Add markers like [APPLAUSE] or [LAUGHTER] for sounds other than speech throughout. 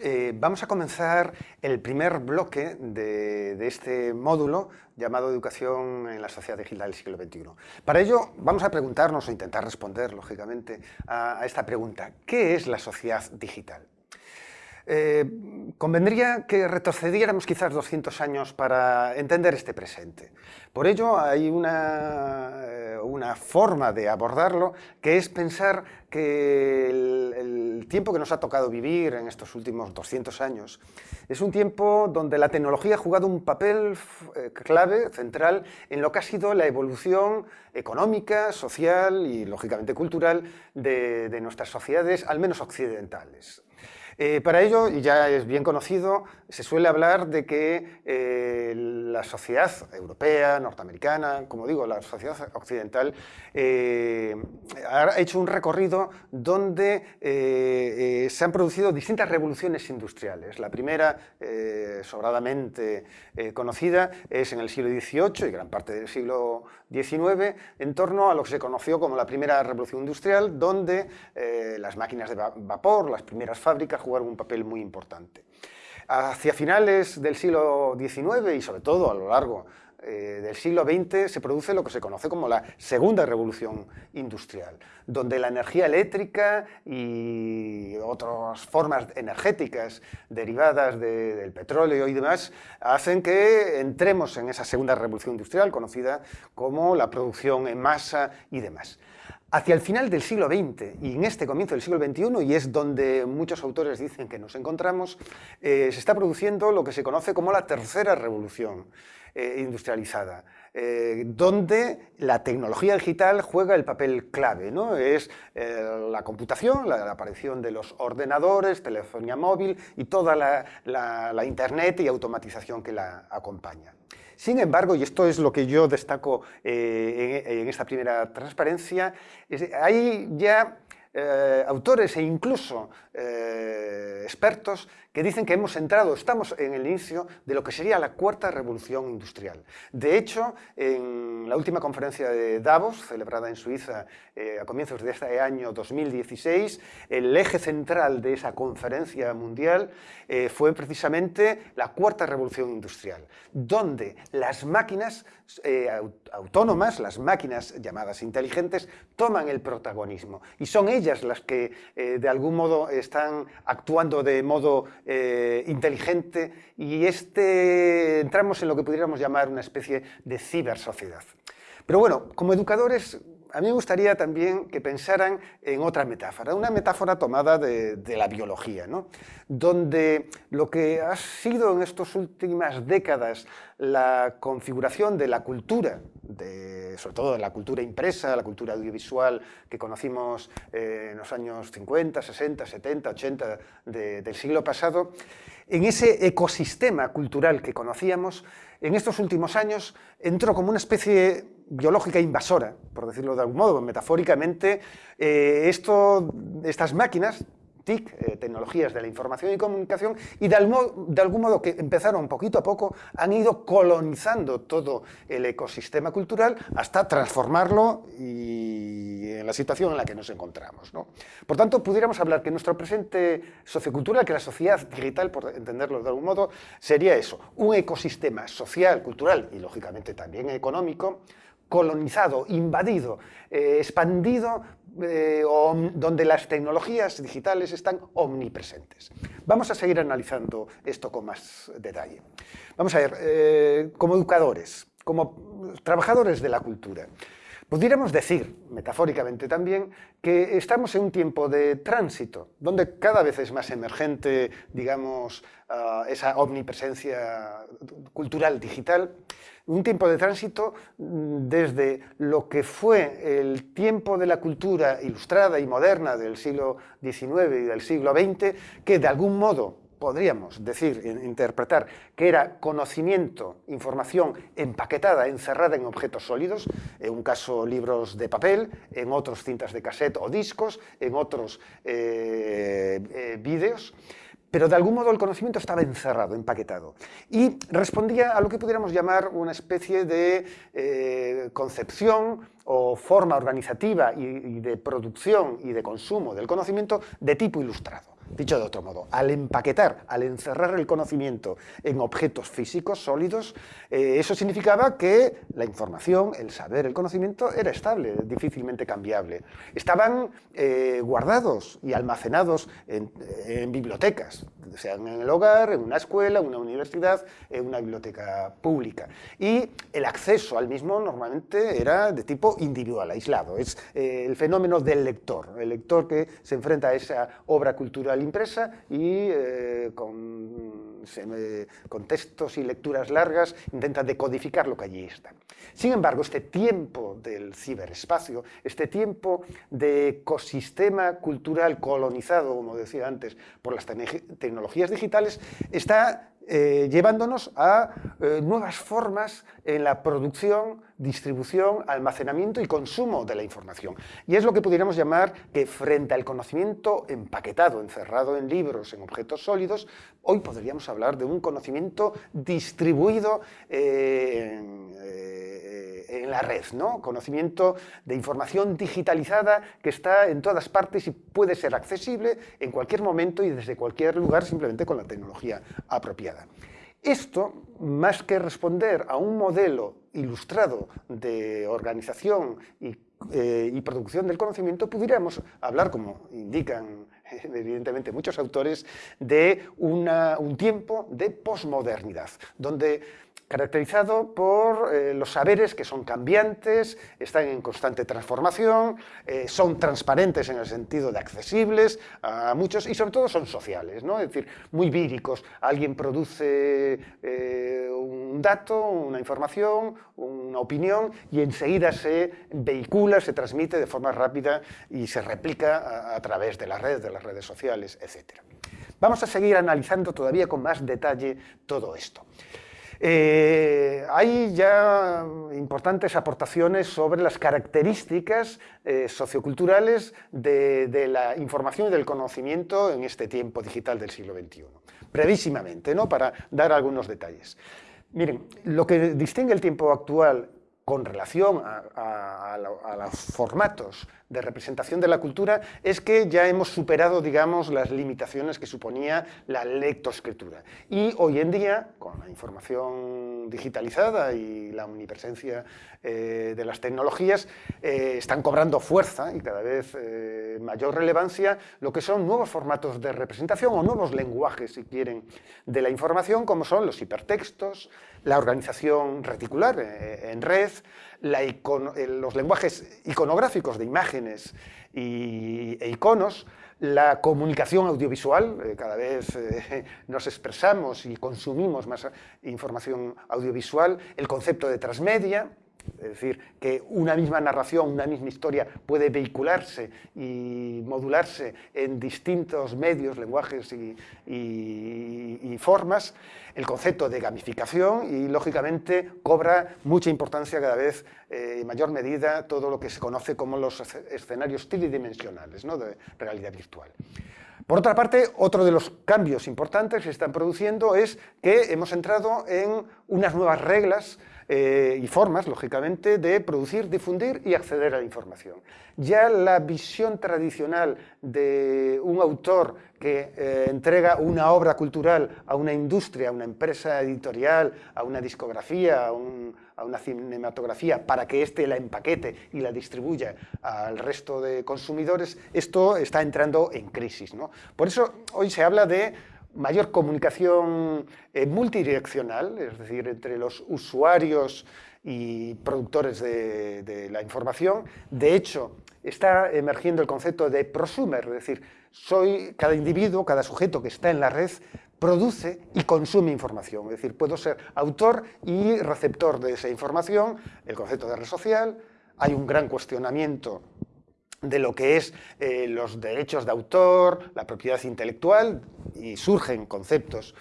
Eh, vamos a comenzar el primer bloque de, este módulo llamado Educación en la Sociedad Digital del siglo XXI. Para ello vamos a preguntarnos o intentar responder, lógicamente, a esta pregunta. ¿Qué es la sociedad digital? Eh, convendría que retrocediéramos quizás 200 años para entender este presente. Por ello hay una, eh, una forma de abordarlo que es pensar que el, tiempo que nos ha tocado vivir en estos últimos 200 años es un tiempo donde la tecnología ha jugado un papel eh, clave, central, en lo que ha sido la evolución económica, social y, lógicamente, cultural de, de nuestras sociedades, al menos occidentales. Eh, para ello, y ya es bien conocido, se suele hablar de que eh, la sociedad europea, norteamericana, como digo, la sociedad occidental, eh, ha hecho un recorrido donde se han producido distintas revoluciones industriales. La primera, sobradamente conocida, es en el siglo XVIII y gran parte del siglo En torno a lo que se conoció como la primera revolución industrial, donde las máquinas de vapor, las primeras fábricas, jugaron un papel muy importante. Hacia finales del siglo XIX y sobre todo a lo largo eh, del siglo XX se produce lo que se conoce como la segunda revolución industrial, donde la energía eléctrica y otras formas energéticas derivadas del petróleo y demás hacen que entremos en esa segunda revolución industrial conocida como la producción en masa y demás. Hacia el final del siglo XX y en este comienzo del siglo XXI, y es donde muchos autores dicen que nos encontramos, eh, se está produciendo lo que se conoce como la tercera revolución eh, industrializada, eh, donde la tecnología digital juega el papel clave. ¿no? Es la computación, la, aparición de los ordenadores, telefonía móvil y toda la Internet y automatización que la acompaña. Sin embargo, y esto es lo que yo destaco eh, en, esta primera transparencia, hay ya eh, autores e incluso eh, expertos que dicen que hemos entrado, estamos en el inicio de lo que sería la cuarta revolución industrial. De hecho, en la última conferencia de Davos, celebrada en Suiza eh, a comienzos de este año 2016, el eje central de esa conferencia mundial eh, fue precisamente la cuarta revolución industrial, donde las máquinas autónomas, las máquinas llamadas inteligentes, toman el protagonismo y son ellas las que de algún modo están actuando de modo eh, inteligente y este, entramos en lo que pudiéramos llamar una especie de cibersociedad. Pero bueno, como educadores a mí me gustaría también que pensaran en otra metáfora, una metáfora tomada de, la biología, ¿no? donde lo que ha sido en estas últimas décadas la configuración de la cultura, sobre todo de la cultura impresa, la cultura audiovisual que conocimos eh, en los años 50, 60, 70, 80 del siglo pasado, en ese ecosistema cultural que conocíamos, en estos últimos años entró como una especie biológica invasora, por decirlo de algún modo, metafóricamente, eh, esto, estas máquinas eh, tecnologías de la información y comunicación, y de, algún modo que empezaron poquito a poco, han ido colonizando todo el ecosistema cultural hasta transformarlo y en la situación en la que nos encontramos. Por tanto, pudiéramos hablar que nuestro presente sociocultural, que la sociedad digital, por entenderlo de algún modo, sería eso, un ecosistema social, cultural y lógicamente también económico, colonizado, invadido, eh, expandido, eh, donde las tecnologías digitales están omnipresentes. Vamos a seguir analizando esto con más detalle. Vamos a ver, eh, como educadores, como trabajadores de la cultura, Pudiéramos decir, metafóricamente también, que estamos en un tiempo de tránsito, donde cada vez es más emergente, digamos, ah, esa omnipresencia cultural digital, un tiempo de tránsito mm, desde lo que fue el tiempo de la cultura ilustrada y moderna del siglo XIX y del siglo XX, que de algún modo podríamos decir, interpretar, que era conocimiento, información empaquetada, encerrada en objetos sólidos, en un caso libros de papel, en otros cintas de cassette o discos, en otros eh, eh, vídeos, pero de algún modo el conocimiento estaba encerrado, empaquetado, y respondía a lo que pudiéramos llamar una especie de eh, concepción o forma organizativa y de producción y de consumo del conocimiento de tipo ilustrado Dicho de otro modo, al empaquetar, al encerrar el conocimiento en objetos físicos sólidos, eh, eso significaba que la información, el saber, el conocimiento era estable, difícilmente cambiable. Estaban eh, guardados y almacenados en, en bibliotecas, sean en el hogar, en una escuela, en una universidad, en una biblioteca pública. Y el acceso al mismo normalmente era de tipo individual, aislado. Es eh, el fenómeno del lector, el lector que se enfrenta a esa obra cultural impresa y eh, con, con textos y lecturas largas intenta decodificar lo que allí está. Sin embargo, este tiempo del ciberespacio, este tiempo de ecosistema cultural colonizado, como decía antes, por las tecnologías digitales, está eh, llevándonos a eh, nuevas formas en la producción, distribución, almacenamiento y consumo de la información. Y es lo que pudiéramos llamar que frente al conocimiento empaquetado, encerrado en libros, en objetos sólidos, hoy podríamos hablar de un conocimiento distribuido eh, en la red, ¿no? conocimiento de información digitalizada que está en todas partes y puede ser accesible en cualquier momento y desde cualquier lugar simplemente con la tecnología apropiada. Esto, más que responder a un modelo ilustrado de organización y, eh, producción del conocimiento, pudiéramos hablar, como indican [LAUGHS] evidentemente muchos autores, de un tiempo de posmodernidad, donde caracterizado por eh, los saberes que son cambiantes, están en constante transformación, eh, son transparentes en el sentido de accesibles a muchos y sobre todo son sociales, ¿no? es decir, muy víricos. Alguien produce eh, un dato, una información, una opinión y enseguida se vehicula, se transmite de forma rápida y se replica a, través de la red, de las redes sociales, etc. Vamos a seguir analizando todavía con más detalle todo esto. Eh, hay ya importantes aportaciones sobre las características eh, socioculturales de, la información y del conocimiento en este tiempo digital del siglo XXI. Brevísimamente, ¿no? para dar algunos detalles. Miren, lo que distingue el tiempo actual con relación a, los formatos de representación de la cultura es que ya hemos superado, digamos, las limitaciones que suponía la lectoescritura. Y hoy en día, con la información digitalizada y la omnipresencia eh, de las tecnologías, eh, están cobrando fuerza y cada vez eh, mayor relevancia lo que son nuevos formatos de representación o nuevos lenguajes, si quieren, de la información, como son los hipertextos, la organización reticular en red, los lenguajes iconográficos de imágenes y, e iconos, la comunicación audiovisual, eh, cada vez eh, [LAUGHS] nos expresamos y consumimos más información audiovisual, el concepto de transmedia, es decir, que una misma narración, una misma historia puede vehicularse y modularse en distintos medios, lenguajes y, formas, el concepto de gamificación y, lógicamente, cobra mucha importancia cada vez eh, en mayor medida todo lo que se conoce como los escenarios tridimensionales ¿no? de realidad virtual. Por otra parte, otro de los cambios importantes que se están produciendo es que hemos entrado en unas nuevas reglas eh, y formas, lógicamente, de producir, difundir y acceder a la información. Ya la visión tradicional de un autor que eh, entrega una obra cultural a una industria, a una empresa editorial, a una discografía, a, una cinematografía, para que éste la empaquete y la distribuya al resto de consumidores, esto está entrando en crisis. Por eso hoy se habla de mayor comunicación eh, multidireccional, es decir, entre los usuarios y productores de, la información. De hecho, está emergiendo el concepto de prosumer, es decir, soy cada individuo, cada sujeto que está en la red produce y consume información. Es decir, puedo ser autor y receptor de esa información, el concepto de red social, hay un gran cuestionamiento de lo que es eh, los derechos de autor, la propiedad intelectual, y surgen conceptos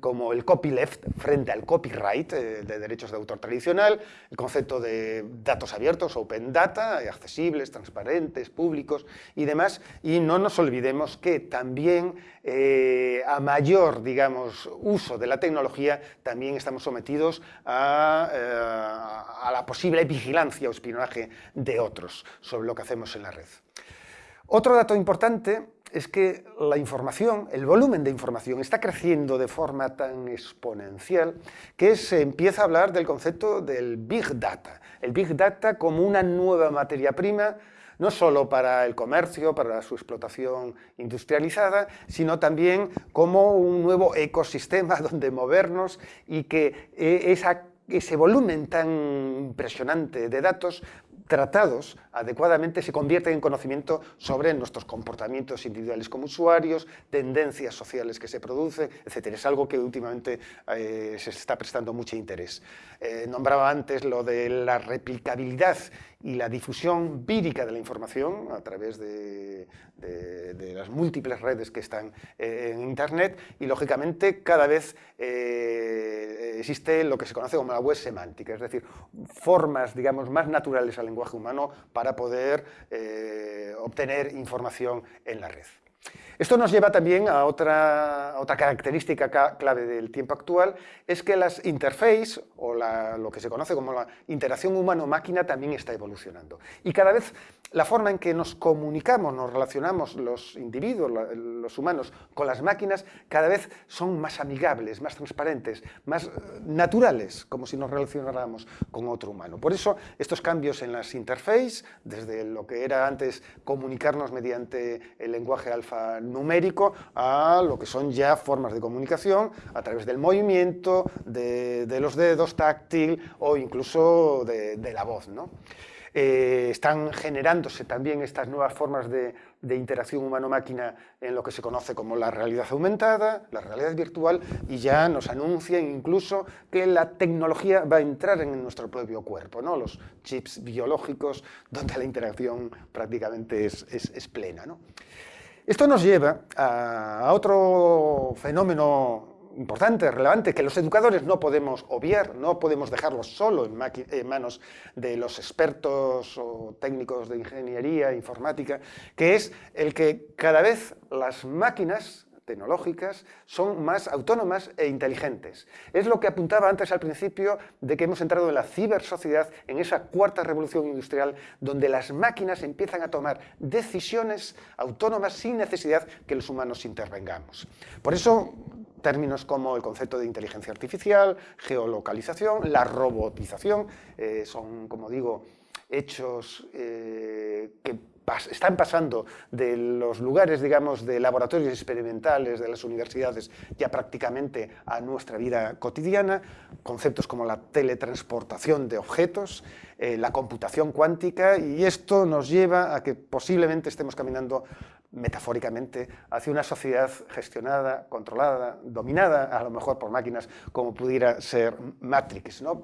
como el copyleft frente al copyright eh, de derechos de autor tradicional, el concepto de datos abiertos, open data, accesibles, transparentes, públicos y demás. Y no nos olvidemos que también eh, a mayor, digamos, uso de la tecnología, también estamos sometidos a, a la posible vigilancia o espionaje de otros sobre lo que hacemos en la red. Otro dato importante es que la información, el volumen de información, está creciendo de forma tan exponencial que se empieza a hablar del concepto del Big Data. El Big Data como una nueva materia prima no solo para el comercio, para su explotación industrializada, sino también como un nuevo ecosistema [LAUGHS] donde movernos y que eh, ese volumen tan impresionante de datos tratados adecuadamente se convierten en conocimiento sobre nuestros comportamientos individuales como usuarios, tendencias sociales que se producen, etc. Es algo que últimamente eh, se está prestando mucho interés. Eh, nombraba antes lo de la replicabilidad y la difusión vírica de la información a través de, las múltiples redes que están eh, en Internet y, lógicamente, cada vez existe lo que se conoce como la web semántica, es decir, formas, digamos, más naturales al lenguaje humano poder eh, obtener información en la red. Esto nos lleva también a otra, otra característica clave del tiempo actual, es que las interfaces, o lo que se conoce como la interacción humano-máquina, también está evolucionando. Y cada vez la forma en que nos comunicamos, nos relacionamos los individuos, los humanos, con las máquinas, cada vez son más amigables, más transparentes, más eh, naturales, como si nos relacionáramos con otro humano. Por eso, estos cambios en las interfaces, desde lo que era antes comunicarnos mediante el lenguaje alfanumérico, a lo que son ya formas de comunicación a través del movimiento, de, los dedos, táctil o incluso de, de la voz. ¿no? Eh, están generándose también estas nuevas formas de, interacción humano-máquina en lo que se conoce como la realidad aumentada, la realidad virtual, y ya nos anuncian incluso que la tecnología va a entrar en nuestro propio cuerpo, ¿no? los chips biológicos, donde la interacción prácticamente es, plena. Esto nos lleva a otro fenómeno importante, relevante, que los educadores no podemos obviar, no podemos dejarlos solo en, manos de los expertos o técnicos de ingeniería informática, que es el que cada vez las máquinas tecnológicas son más autónomas e inteligentes. Es lo que apuntaba antes al principio de que hemos entrado en la cibersociedad, en esa cuarta revolución industrial, donde las máquinas empiezan a tomar decisiones autónomas sin necesidad que los humanos intervengamos. Por eso términos como el concepto de inteligencia artificial, geolocalización, la robotización, eh, son, como digo, hechos eh, que están pasando de los lugares, digamos, de laboratorios experimentales de las universidades ya prácticamente a nuestra vida cotidiana, conceptos como la teletransportación de objetos, eh, la computación cuántica, y esto nos lleva a que posiblemente estemos caminando metafóricamente, hacia una sociedad gestionada, controlada, dominada, a lo mejor por máquinas, como pudiera ser Matrix. ¿no?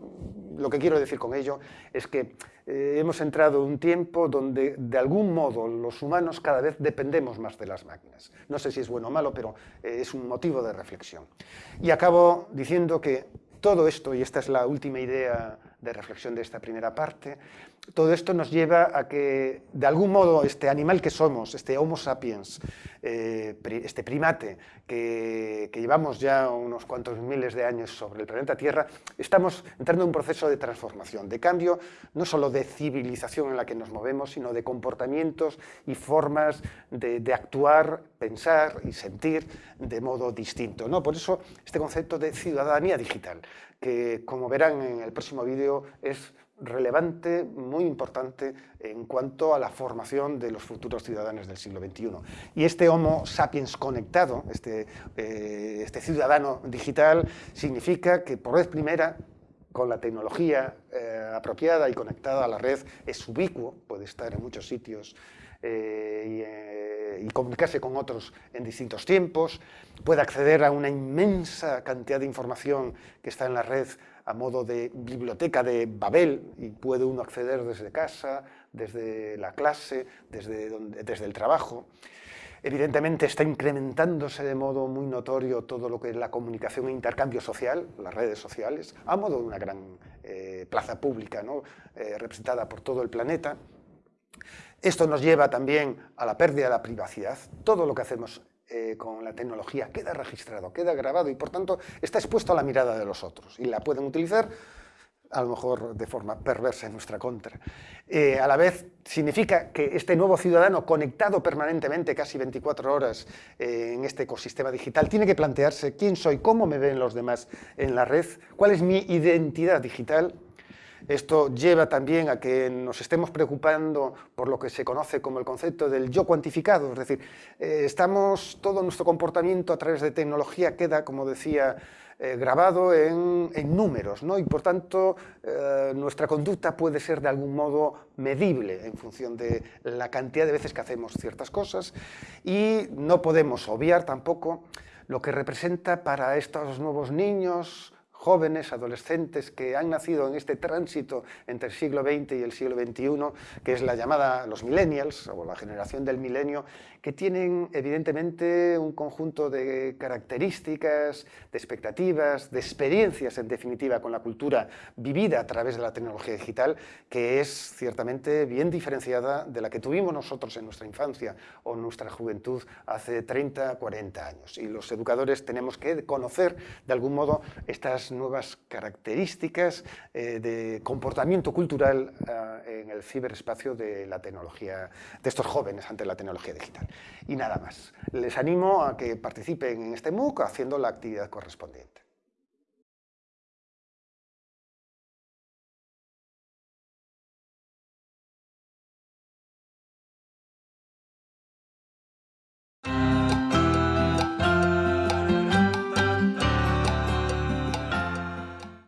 Lo que quiero decir con ello es que eh, hemos entrado en un tiempo donde, de algún modo, los humanos cada vez dependemos más de las máquinas. No sé si es bueno o malo, pero eh, es un motivo de reflexión. Y acabo diciendo que todo esto, y esta es la última idea de reflexión de esta primera parte, todo esto nos lleva a que, de algún modo, este animal que somos, este Homo sapiens, eh, este primate que, llevamos ya unos cuantos miles de años sobre el planeta Tierra, estamos entrando en un proceso de transformación, de cambio, no solo de civilización en la que nos movemos, sino de comportamientos y formas de, actuar, pensar y sentir de modo distinto. ¿no? Por eso este concepto de ciudadanía digital, que como verán en el próximo vídeo es relevante, muy importante en cuanto a la formación de los futuros ciudadanos del siglo XXI. Y este Homo sapiens conectado, este, eh, este ciudadano digital, significa que por vez primera, con la tecnología eh, apropiada y conectada a la red, es ubicuo, puede estar en muchos sitios eh, y, y, comunicarse con otros en distintos tiempos, puede acceder a una inmensa cantidad de información que está en la red a modo de biblioteca de Babel y puede uno acceder desde casa, desde la clase, desde, desde el trabajo. Evidentemente está incrementándose de modo muy notorio todo lo que es la comunicación e intercambio social, las redes sociales, a modo de una gran eh, plaza pública ¿no? eh, representada por todo el planeta. Esto nos lleva también a la pérdida de la privacidad. Todo lo que hacemos eh, con la tecnología queda registrado, queda grabado y por tanto está expuesto a la mirada de los otros y la pueden utilizar a lo mejor de forma perversa en nuestra contra. Eh, a la vez significa que este nuevo ciudadano conectado permanentemente, casi 24 horas eh, en este ecosistema digital, tiene que plantearse quién soy, cómo me ven los demás en la red, cuál es mi identidad digital. Esto lleva también a que nos estemos preocupando por lo que se conoce como el concepto del yo cuantificado, es decir, eh, estamos, todo nuestro comportamiento a través de tecnología queda, como decía eh, grabado en, números, ¿no? y por tanto eh, nuestra conducta puede ser de algún modo medible en función de la cantidad de veces que hacemos ciertas cosas y no podemos obviar tampoco lo que representa para estos nuevos niños, jóvenes, adolescentes que han nacido en este tránsito entre el siglo XX y el siglo XXI, que es la llamada los millennials, o la generación del milenio, que tienen evidentemente un conjunto de características, de expectativas, de experiencias en definitiva con la cultura vivida a través de la tecnología digital, que es ciertamente bien diferenciada de la que tuvimos nosotros en nuestra infancia o nuestra juventud hace 30, 40 años. Y los educadores tenemos que conocer de algún modo estas nuevas características eh, de comportamiento cultural eh, en el ciberespacio de la tecnología, de estos jóvenes ante la tecnología digital. Y nada más. Les animo a que participen en este MOOC haciendo la actividad correspondiente.